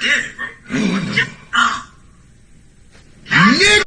Did it, bro.